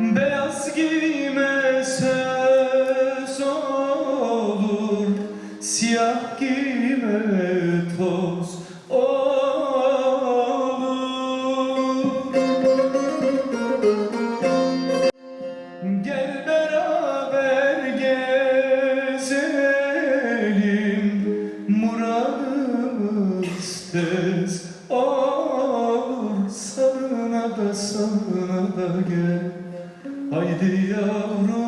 Beyaz giyime Giyime toz olur. Gel beraber gezelim Muradımız tez olur. Sarına da sarına da gel. Haydi yavrum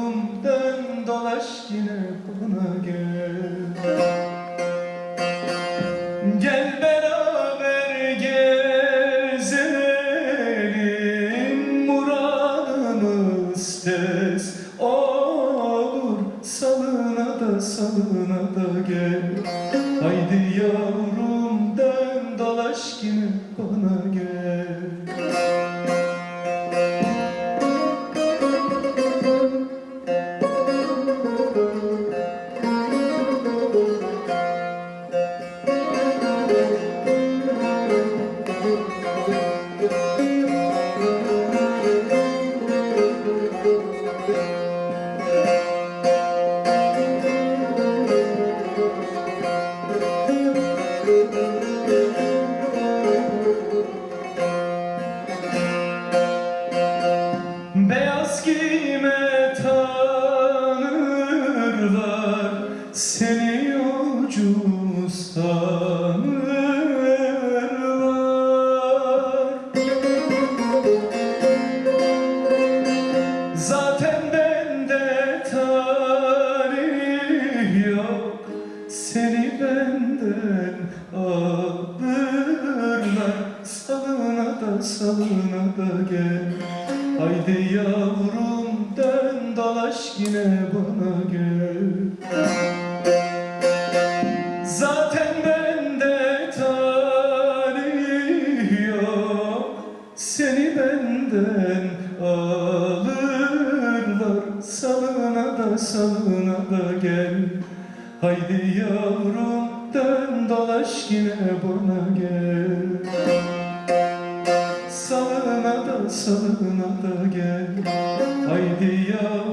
olur Salına da salına da gel. Haydi yavrum Seni yolcu sanırlar Zaten bende tarih Seni benden alırlar. Salına da salına da gel. Haydi yavrum dön dolaş yine bana gel Zaten bende talih Seni benden alırlar. Salına da salına da gel. Haydi yavrum dön dolaş bana gel. Salına da salına da gel. Haydi yavrum